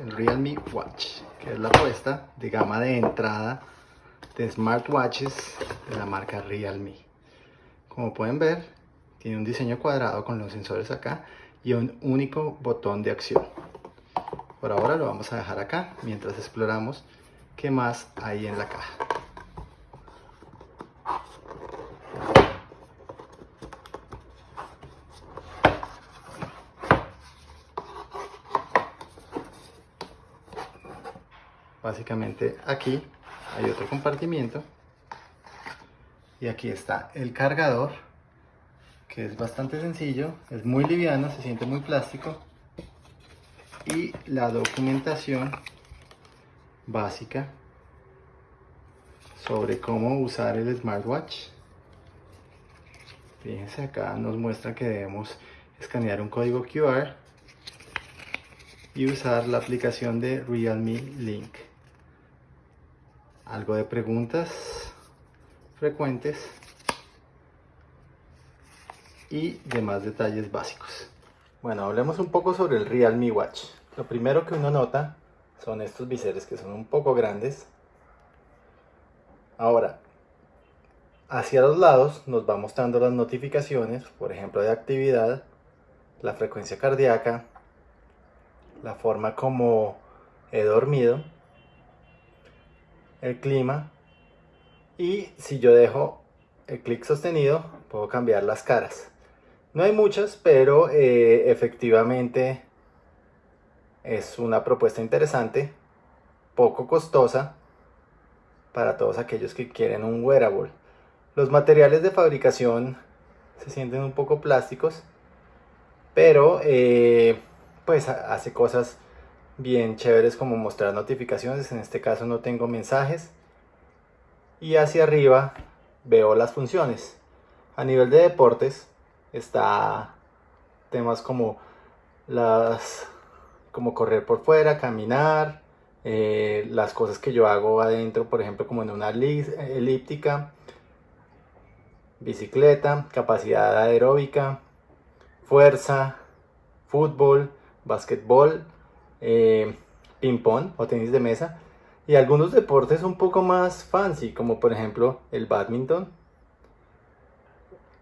el Realme Watch, que es la apuesta de gama de entrada de smartwatches de la marca Realme. Como pueden ver, tiene un diseño cuadrado con los sensores acá y un único botón de acción. Por ahora lo vamos a dejar acá mientras exploramos qué más hay en la caja. Básicamente aquí hay otro compartimiento. Y aquí está el cargador que es bastante sencillo es muy liviano se siente muy plástico. Y la documentación básica sobre cómo usar el smartwatch. Fíjense acá nos muestra que debemos escanear un código QR y usar la aplicación de Realme Link algo de preguntas frecuentes y demás detalles básicos. Bueno, hablemos un poco sobre el Realme Watch. Lo primero que uno nota son estos biseres que son un poco grandes. Ahora, hacia los lados nos va mostrando las notificaciones, por ejemplo de actividad, la frecuencia cardíaca, la forma como he dormido el clima. Y si yo dejo el clic sostenido puedo cambiar las caras. No hay muchas pero eh, efectivamente es una propuesta interesante poco costosa para todos aquellos que quieren un wearable. Los materiales de fabricación se sienten un poco plásticos pero eh, pues hace cosas bien chéveres como mostrar notificaciones, en este caso no tengo mensajes. Y hacia arriba veo las funciones. A nivel de deportes está temas como las como correr por fuera, caminar, eh, las cosas que yo hago adentro, por ejemplo como en una elíptica, bicicleta, capacidad aeróbica, fuerza, fútbol, básquetbol, eh, ping pong o tenis de mesa y algunos deportes un poco más fancy como por ejemplo el badminton,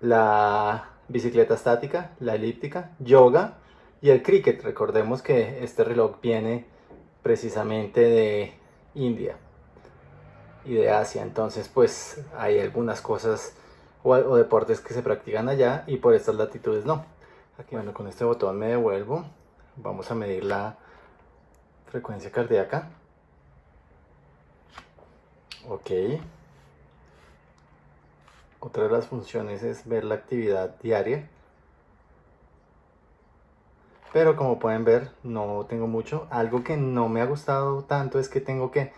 la bicicleta estática, la elíptica, yoga y el cricket. Recordemos que este reloj viene precisamente de India y de Asia, entonces pues hay algunas cosas o deportes que se practican allá y por estas latitudes no. Aquí bueno, con este botón me devuelvo, vamos a medir la frecuencia cardíaca. Ok. Otra de las funciones es ver la actividad diaria. Pero como pueden ver, no tengo mucho. Algo que no me ha gustado tanto es que tengo que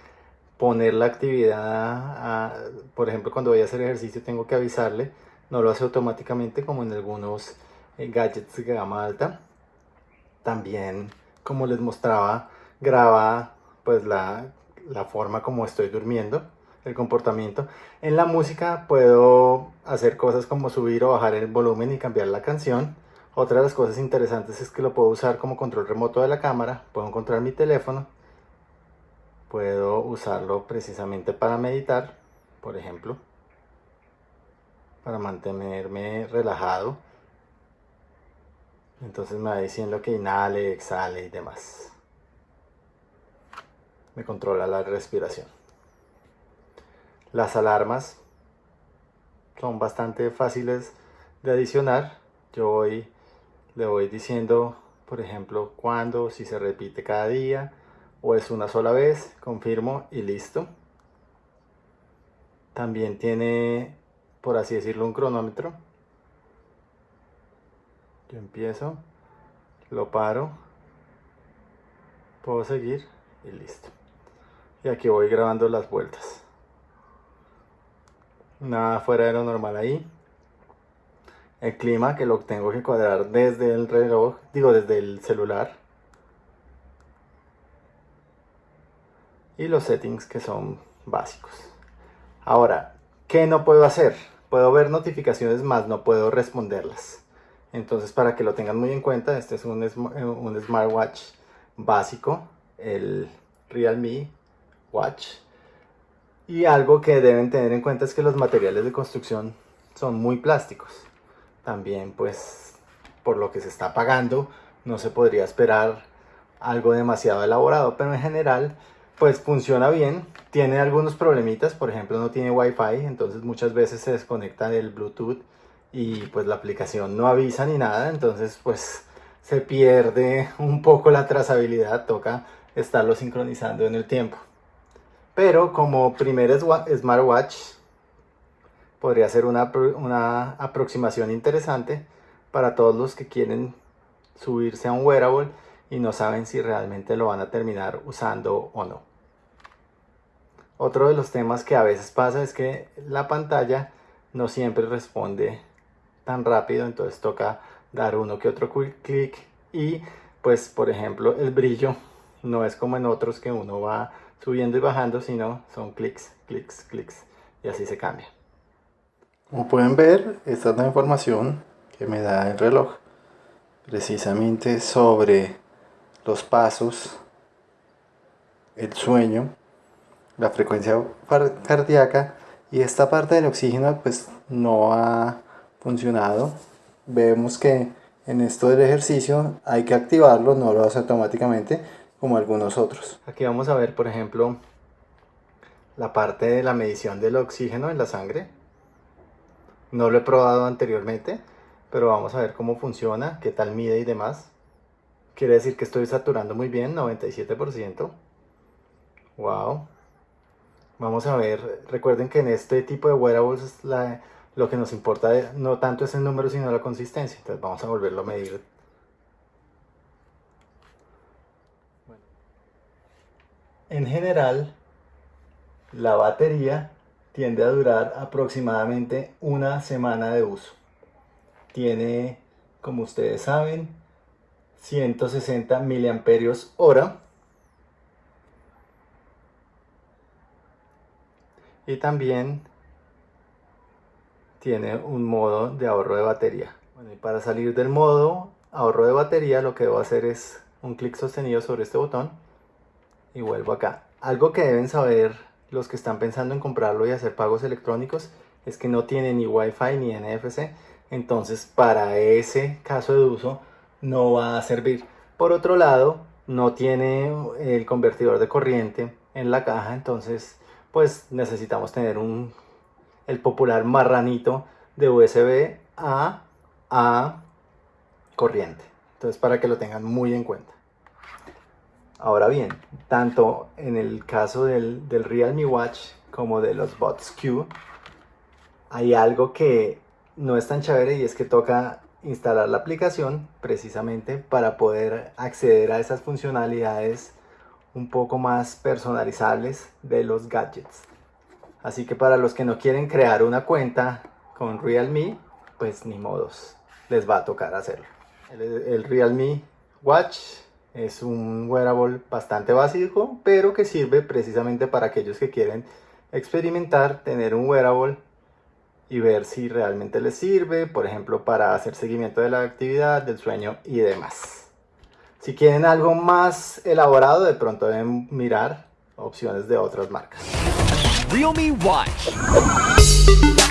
poner la actividad, por ejemplo, cuando voy a hacer ejercicio tengo que avisarle. No lo hace automáticamente como en algunos eh, gadgets de gama alta. También, como les mostraba, graba pues la, forma como estoy durmiendo, el comportamiento. En la música puedo hacer cosas como subir o bajar el volumen y cambiar la canción. Otra de las cosas interesantes es que lo puedo usar como control remoto de la cámara, puedo encontrar mi teléfono, puedo usarlo precisamente para meditar, por ejemplo, para mantenerme relajado. Entonces me va diciendo que inhale, exhale y demás me controla la respiración. Las alarmas son bastante fáciles de adicionar. Yo voy, le voy diciendo, por ejemplo, cuándo, si se repite cada día o es una sola vez, confirmo y listo. También tiene, por así decirlo, un cronómetro. Yo empiezo, lo paro, puedo seguir y listo y aquí voy grabando las vueltas. Nada fuera de lo normal ahí. El clima que lo tengo que cuadrar desde el reloj digo desde el celular. Y los settings que son básicos. Ahora ¿qué no puedo hacer? puedo ver notificaciones más no puedo responderlas. Entonces para que lo tengan muy en cuenta este es un, un smartwatch básico el Realme Watch. Y algo que deben tener en cuenta es que los materiales de construcción son muy plásticos. También pues por lo que se está pagando no se podría esperar algo demasiado elaborado, pero en general pues funciona bien. Tiene algunos problemitas, por ejemplo no tiene wifi, entonces muchas veces se desconecta del bluetooth y pues la aplicación no avisa ni nada, entonces pues se pierde un poco la trazabilidad, toca estarlo sincronizando en el tiempo. Pero como primer smartwatch podría ser una, una aproximación interesante para todos los que quieren subirse a un wearable y no saben si realmente lo van a terminar usando o no. Otro de los temas que a veces pasa es que la pantalla no siempre responde tan rápido, entonces toca dar uno que otro clic y pues por ejemplo el brillo no es como en otros que uno va subiendo y bajando, sino son clics, clics, clics y así se cambia. Como pueden ver, esta es la información que me da el reloj precisamente sobre los pasos, el sueño, la frecuencia cardíaca y esta parte del oxígeno pues no ha funcionado. Vemos que en esto del ejercicio hay que activarlo, no lo hace automáticamente como algunos otros. Aquí vamos a ver por ejemplo la parte de la medición del oxígeno en la sangre. No lo he probado anteriormente, pero vamos a ver cómo funciona, qué tal mide y demás. Quiere decir que estoy saturando muy bien, 97%. Wow. Vamos a ver, recuerden que en este tipo de wearables la, lo que nos importa no tanto es el número sino la consistencia. Entonces vamos a volverlo a medir. En general, la batería tiende a durar aproximadamente una semana de uso. Tiene, como ustedes saben, 160 miliamperios hora. Y también tiene un modo de ahorro de batería. Bueno, y para salir del modo ahorro de batería lo que debo hacer es un clic sostenido sobre este botón y vuelvo acá. Algo que deben saber los que están pensando en comprarlo y hacer pagos electrónicos es que no tiene ni Wi-Fi ni NFC, entonces para ese caso de uso no va a servir. Por otro lado, no tiene el convertidor de corriente en la caja, entonces pues necesitamos tener un el popular marranito de USB a, a corriente. Entonces para que lo tengan muy en cuenta. Ahora bien, tanto en el caso del, Realme Watch como de los Bots Q, hay algo que no es tan chévere y es que toca instalar la aplicación precisamente para poder acceder a esas funcionalidades un poco más personalizables de los gadgets. Así que para los que no quieren crear una cuenta con Realme, pues ni modos, les va a tocar hacerlo. El, Realme Watch es un wearable bastante básico, pero que sirve precisamente para aquellos que quieren experimentar, tener un wearable y ver si realmente les sirve, por ejemplo, para hacer seguimiento de la actividad, del sueño y demás. Si quieren algo más elaborado, de pronto deben mirar opciones de otras marcas. Realme Watch.